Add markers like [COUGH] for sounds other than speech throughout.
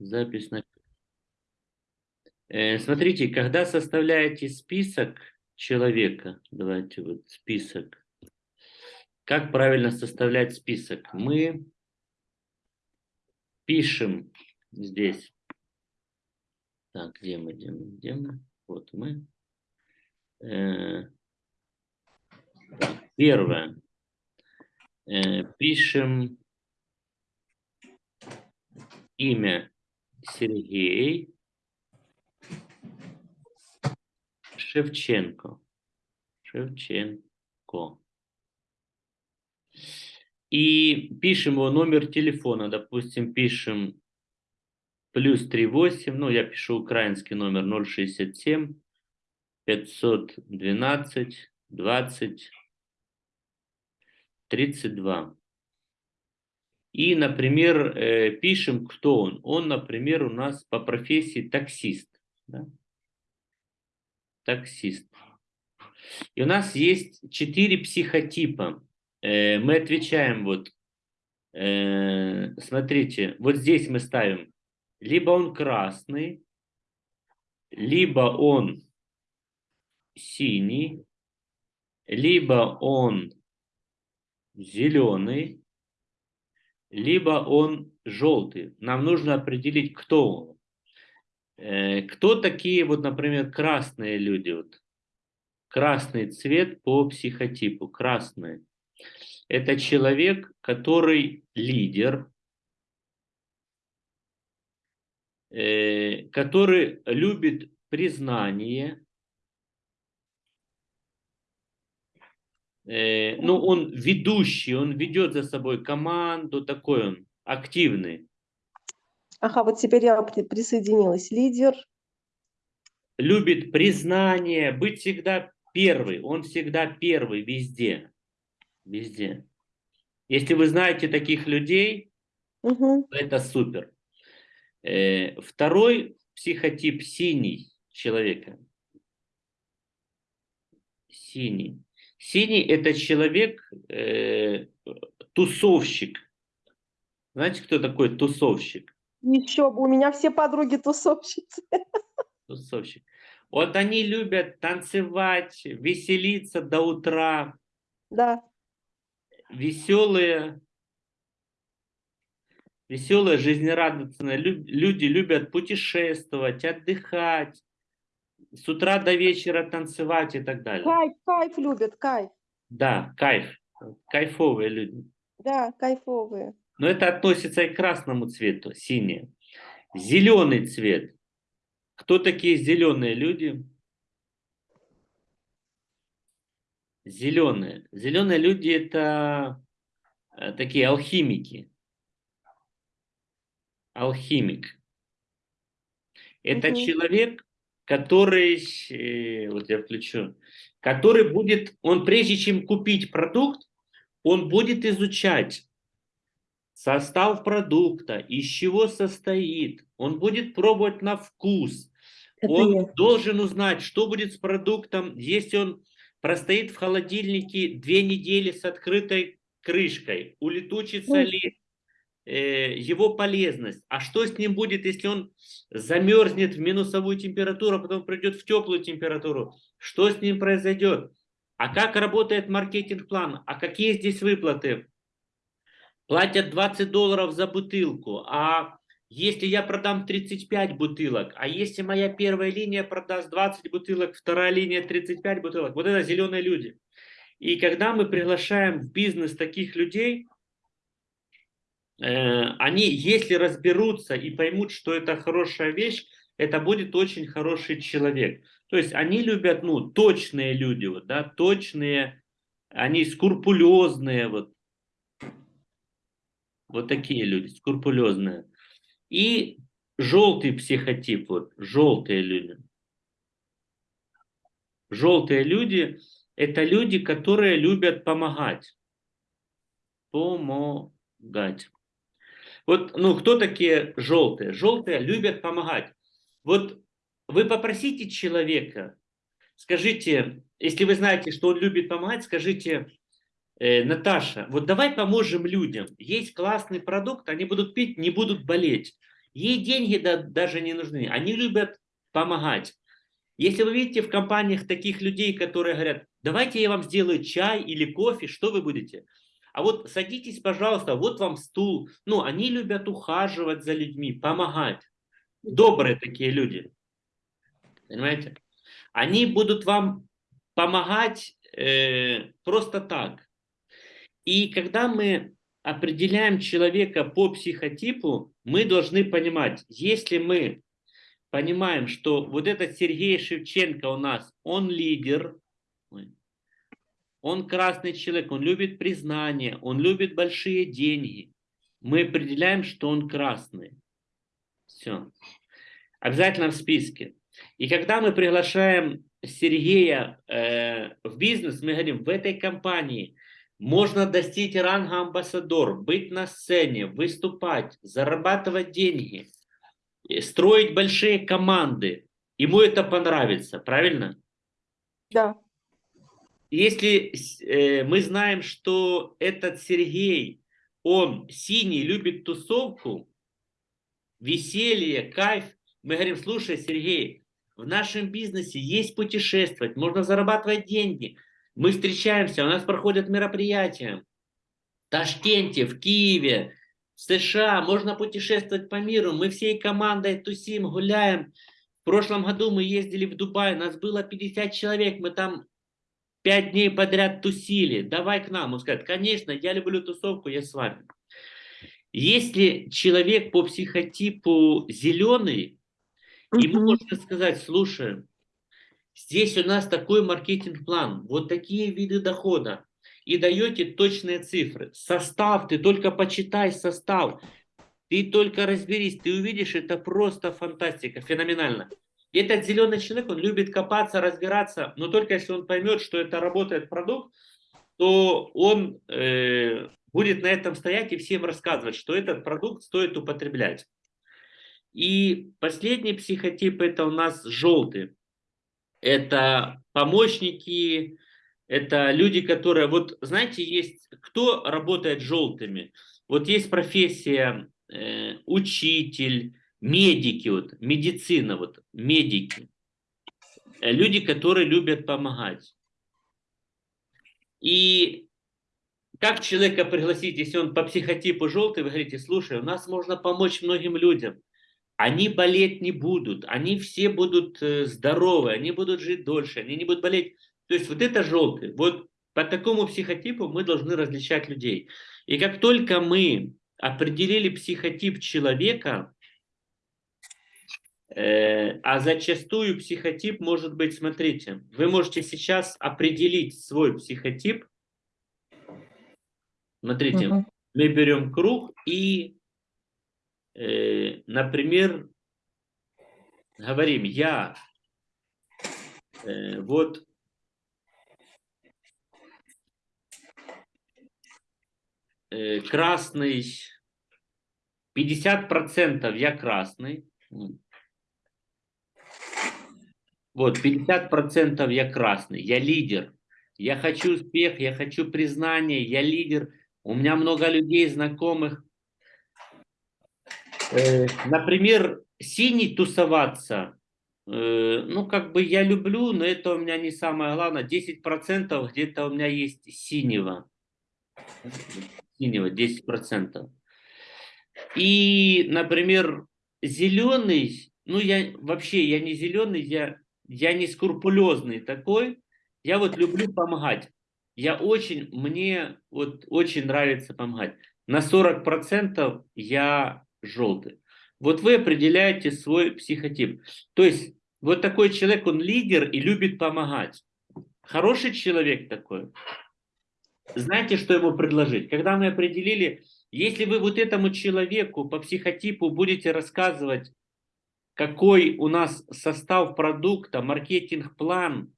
Запись на... Э, смотрите, когда составляете список человека, давайте вот список, как правильно составлять список? Мы пишем здесь. Так, где мы, где мы, где мы? Вот мы. Э, первое. Э, пишем имя Сергей Шевченко. Шевченко. И пишем его номер телефона, допустим, пишем плюс 38, ну, я пишу украинский номер 067 512 20 32. И, например, э, пишем, кто он. Он, например, у нас по профессии таксист. Да? Таксист. И у нас есть четыре психотипа. Э, мы отвечаем вот, э, смотрите, вот здесь мы ставим, либо он красный, либо он синий, либо он зеленый, либо он желтый. Нам нужно определить, кто он. Э, кто такие, вот, например, красные люди? Вот. Красный цвет по психотипу, красный. Это человек, который лидер, э, который любит признание, ну, он ведущий, он ведет за собой команду, такой он активный. Ага, вот теперь я присоединилась. Лидер. Любит признание, быть всегда первый. Он всегда первый везде. Везде. Если вы знаете таких людей, угу. это супер. Э, второй психотип синий человека. Синий. Синий – это человек, э, тусовщик. Знаете, кто такой тусовщик? Еще бы, у меня все подруги тусовщицы. [LAUGHS] Тусовщик. Вот они любят танцевать, веселиться до утра. Да. Веселые, веселые, жизнерадостные люди любят путешествовать, отдыхать, с утра до вечера танцевать и так далее. Кайф, кайф любят, кайф. Да, кайф. Кайфовые люди. Да, кайфовые. Но это относится и к красному цвету, синий. Зеленый цвет. Кто такие зеленые люди? Зеленые. Зеленые люди это э, такие алхимики. Алхимик. Это угу. человек, который, э, вот я включу, который будет, он прежде чем купить продукт, он будет изучать состав продукта, из чего состоит, он будет пробовать на вкус, Это он я. должен узнать, что будет с продуктом, если он простоит в холодильнике две недели с открытой крышкой, улетучится ли Э, его полезность. А что с ним будет, если он замерзнет в минусовую температуру, а потом придет в теплую температуру? Что с ним произойдет? А как работает маркетинг-план? А какие здесь выплаты? Платят 20 долларов за бутылку. А если я продам 35 бутылок, а если моя первая линия продаст 20 бутылок, вторая линия 35 бутылок, вот это зеленые люди. И когда мы приглашаем в бизнес таких людей, Э, они, если разберутся и поймут, что это хорошая вещь, это будет очень хороший человек. То есть они любят, ну, точные люди, вот, да, точные, они скрупулезные, вот, вот такие люди, скрупулезные. И желтый психотип, вот, желтые люди. Желтые люди – это люди, которые любят помогать. Помогать. Вот, ну, кто такие желтые? Желтые любят помогать. Вот вы попросите человека, скажите, если вы знаете, что он любит помогать, скажите, э, Наташа, вот давай поможем людям. Есть классный продукт, они будут пить, не будут болеть. Ей деньги да, даже не нужны. Они любят помогать. Если вы видите в компаниях таких людей, которые говорят, давайте я вам сделаю чай или кофе, что вы будете? А вот садитесь, пожалуйста, вот вам стул. Ну, они любят ухаживать за людьми, помогать. Добрые такие люди. Понимаете? Они будут вам помогать э, просто так. И когда мы определяем человека по психотипу, мы должны понимать, если мы понимаем, что вот этот Сергей Шевченко у нас, он лидер, он красный человек, он любит признание, он любит большие деньги, мы определяем, что он красный. Все. Обязательно в списке. И когда мы приглашаем Сергея э, в бизнес, мы говорим, в этой компании можно достичь ранга амбассадор, быть на сцене, выступать, зарабатывать деньги, строить большие команды. Ему это понравится, правильно? Да. Если э, мы знаем, что этот Сергей, он синий, любит тусовку, веселье, кайф, мы говорим, слушай, Сергей, в нашем бизнесе есть путешествовать, можно зарабатывать деньги. Мы встречаемся, у нас проходят мероприятия в Ташкенте, в Киеве, в США, можно путешествовать по миру. Мы всей командой тусим, гуляем. В прошлом году мы ездили в Дубай, нас было 50 человек, мы там 5 дней подряд тусили. Давай к нам. Он скажет, конечно, я люблю тусовку, я с вами. Если человек по психотипу зеленый, ему можно сказать, слушай, здесь у нас такой маркетинг-план, вот такие виды дохода, и даете точные цифры. Состав, ты только почитай состав, ты только разберись, ты увидишь, это просто фантастика, феноменально. И этот зеленый человек, он любит копаться, разбираться, но только если он поймет, что это работает продукт, то он э, будет на этом стоять и всем рассказывать, что этот продукт стоит употреблять. И последний психотип это у нас желтый. Это помощники, это люди, которые, вот знаете, есть, кто работает желтыми? Вот есть профессия э, учитель, медики, вот, медицина, вот, медики. Э, люди, которые любят помогать. И как человека пригласить, если он по психотипу желтый, вы говорите, слушай, у нас можно помочь многим людям. Они болеть не будут, они все будут э, здоровы, они будут жить дольше, они не будут болеть. То есть вот это желтый. Вот по такому психотипу мы должны различать людей. И как только мы определили психотип человека, а зачастую психотип может быть, смотрите, вы можете сейчас определить свой психотип, Смотрите, угу. мы берем круг и, э, например, говорим, я э, вот э, красный, 50% я красный, вот, 50% я красный, я лидер, я хочу успех, я хочу признание, я лидер – у меня много людей, знакомых. Э, например, синий тусоваться. Э, ну, как бы я люблю, но это у меня не самое главное. 10% где-то у меня есть синего. Синего 10%. И, например, зеленый, ну, я вообще, я не зеленый, я, я не скрупулезный такой. Я вот люблю помогать. Я очень, мне вот очень нравится помогать. На 40% я желтый. Вот вы определяете свой психотип. То есть вот такой человек, он лидер и любит помогать. Хороший человек такой. Знаете, что ему предложить? Когда мы определили, если вы вот этому человеку по психотипу будете рассказывать, какой у нас состав продукта, маркетинг-план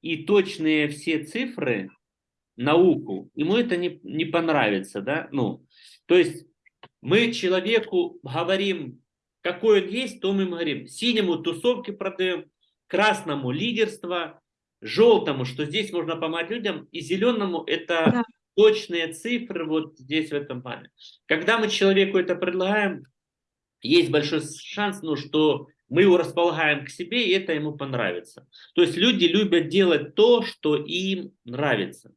и точные все цифры, науку, ему это не, не понравится, да, ну, то есть мы человеку говорим, какой он есть, то мы ему говорим, синему тусовки продаем, красному лидерство, желтому, что здесь можно помочь людям, и зеленому это да. точные цифры вот здесь в этом плане. Когда мы человеку это предлагаем, есть большой шанс, ну, что мы его располагаем к себе, и это ему понравится. То есть люди любят делать то, что им нравится.